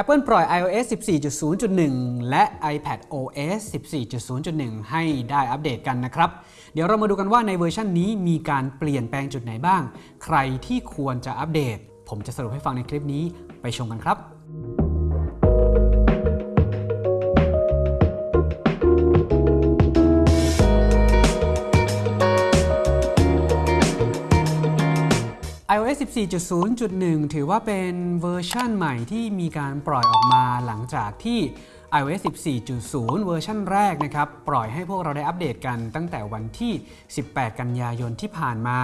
Apple ปล่อย iOS 14.0.1 และ iPad OS 14.0.1 ให้ได้อัปเดตกันนะครับ เดี๋ยวเรามาดูกันว่าในเวอร์ชันนี้มีการเปลี่ยนแปลงจุดไหนบ้าง ใครที่ควรจะอัปเดต ผมจะสรุปให้ฟังในคลิปนี้ไปชมกันครับ iOS 14.0.1 ถือว่าเป็นเวอร์ชันใหม่ที่มีการปล่อยออกมาหลังจากที่ iOS 14.0 เวอร์ชันแรกนะครับ ปล่อยให้พวกเราได้อัปเดตกันตั้งแต่วันที่ 18 กันยายนที่ผ่านมา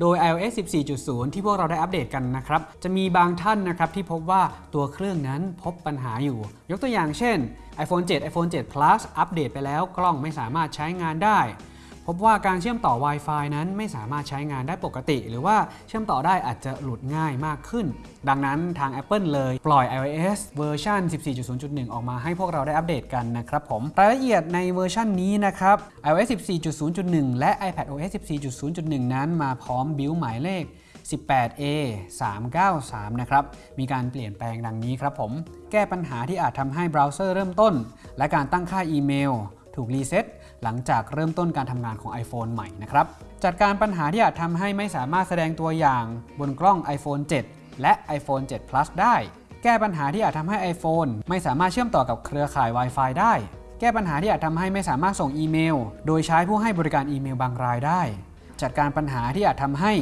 โดย iOS 14.0 ที่พวกเราได้อัปเดตกันนะครับ จะมีบางท่านนะครับที่พบว่าตัวเครื่องนั้นพบปัญหาอยู่ ยกตัวอย่างเช่น iPhone 7 iPhone 7 Plus อัปเดตไปแล้วกล้องไม่สามารถใช้งานได้ บว่าการเชื่อมต่อ Wi-Fi นั้นไม่สามารถใช้งานได้ปกติ หรือว่าเชื่อมต่อได้อาจจะหลุดง่ายมากขึ้น ดังนั้นทาง Apple เลยปล่อย iOS เวอร์ชัน14.0.1 ออกมาให้พวกเราได้อัปเดตกันนะครับผมรายละเอียดในเวอร์ชันนี้นะครับ iOS 14.0.1 และ iPadOS 14.0.1 นั้นมาพร้อมบิลหมายเลข 18A 393 นะครับ มีการเปลี่ยนแปลงดังนี้ครับผม แก้ปัญหาที่อาจทำให้เบราว์เซอร์เริ่มต้น และการตั้งค่าอีเมล ถูกรีเซ็ต หลังจากเริ่มต้นการทำงานของ iPhone ใหม่นะครับ จัดการปัญหาที่อาจทำให้ไม่สามารถแสดงตัวอย่างบนกล้อง iPhone 7 และ iPhone 7 Plus ได้ แก้ปัญหาที่อาจทำให้ iPhone ไม่สามารถเชื่อมต่อกับเครือข่าย Wi-Fi ได้ แก้ปัญหาที่อาจทำให้ไม่สามารถส่งอีเมล โดยใช้ผู้ให้บริการอีเมลบางรายได้ จัดการปัญหาที่อาจทำให้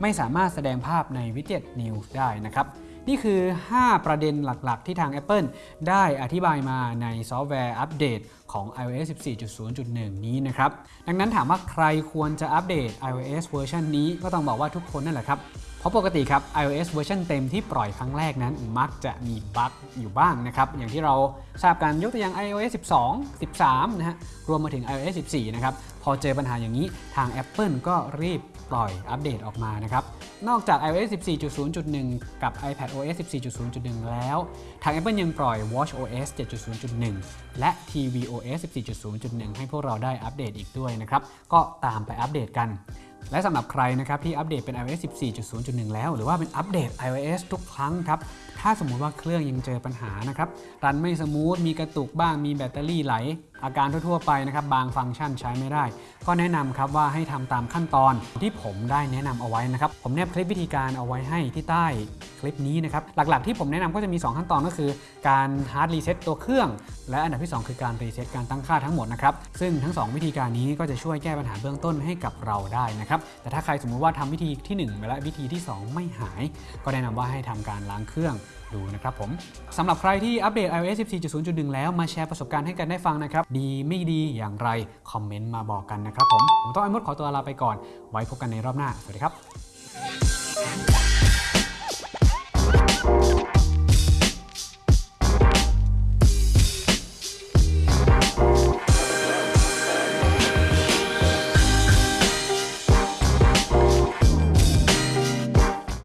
ไม่สามารถแสดงภาพในวิดเจ็ต News ได้นะครับ นี่คือ 5 ประเด็นหลักๆ ที่ทาง Apple ได้อธิบายมาในซอฟต์แวร์อัปเดตของ iOS 14.0.1 นี้นะครับ ดังนั้นถามว่าใครควรจะอัปเดต iOS เวอร์ชันนี้ก็ต้องบอกว่าทุกคนนั่นแหละครับ เพราะปกติครับ iOS เวอร์ชันเต็มที่ปล่อยครั้งแรกนั้น มักจะมีบั๊กอยู่บ้างนะครับ อย่างที่เราทราบกันยกตัวอย่าง iOS 12 13 นะฮะ รวมมาถึง iOS 14 นะครับ พอเจอปัญหาอย่างนี้ทาง Apple ก็รีบปล่อยอัปเดตออกมานะครับ นอกจาก iOS 14.0.1 กับ iPadOS 14.0.1 แล้ว ทาง Apple ยังปล่อย watchOS 7.0.1 และ tvOS 14.0.1 ให้พวกเราได้อัปเดตอีกด้วยนะครับ ก็ตามไปอัปเดตกัน และสำหรับใครนะครับที่อัปเดตเป็น iOS 14.0.1 แล้ว หรือว่าเป็นอัปเดต iOS ทุกครั้งครับ ถ้าสมมุติว่าเครื่องยังเจอปัญหานะครับ run ไม่ smooth มีกระตุกบ้าง มีแบตเตอรี่ไหล อาการทั่วๆไปนะครับ บางฟังก์ชันใช้ไม่ได้ ก็แนะนำครับว่าให้ทำตามขั้นตอนที่ผมได้แนะนำเอาไว้นะครับ ผมแนบคลิปวิธีการเอาไว้ให้ที่ใต้คลิปนี้นะครับ หลักๆที่ผมแนะนำก็จะมี 2 ขั้นตอนก็คือ การ hard reset ตัวเครื่อง และอันดับที่ 2 คือการ reset การตั้งค่าทั้งหมดนะครับ ซึ่งทั้ง 2 วิธีการนี้ก็จะช่วยแก้ปัญหาเบื้องต้นให้กับเราได้นะครับ แต่ถ้าใครสมมุติว่าทำวิธีที่ 1 ไปแล้ววิธีที่ 2 ไม่หาย ก็แนะนำว่าให้ทำการล้างเครื่องดูนะครับผมสำหรับใครที่อัปเดต iOS 14.0.1 แล้วมาแชร์ประสบการณ์ให้กันได้ฟังนะครับ ดีไม่ดีอย่างไร คอมเมนต์มาบอกกันนะครับผม ผมต้องไอ้มดขอตัวลาไปก่อน ไว้พบกันในรอบหน้า สวัสดีครับ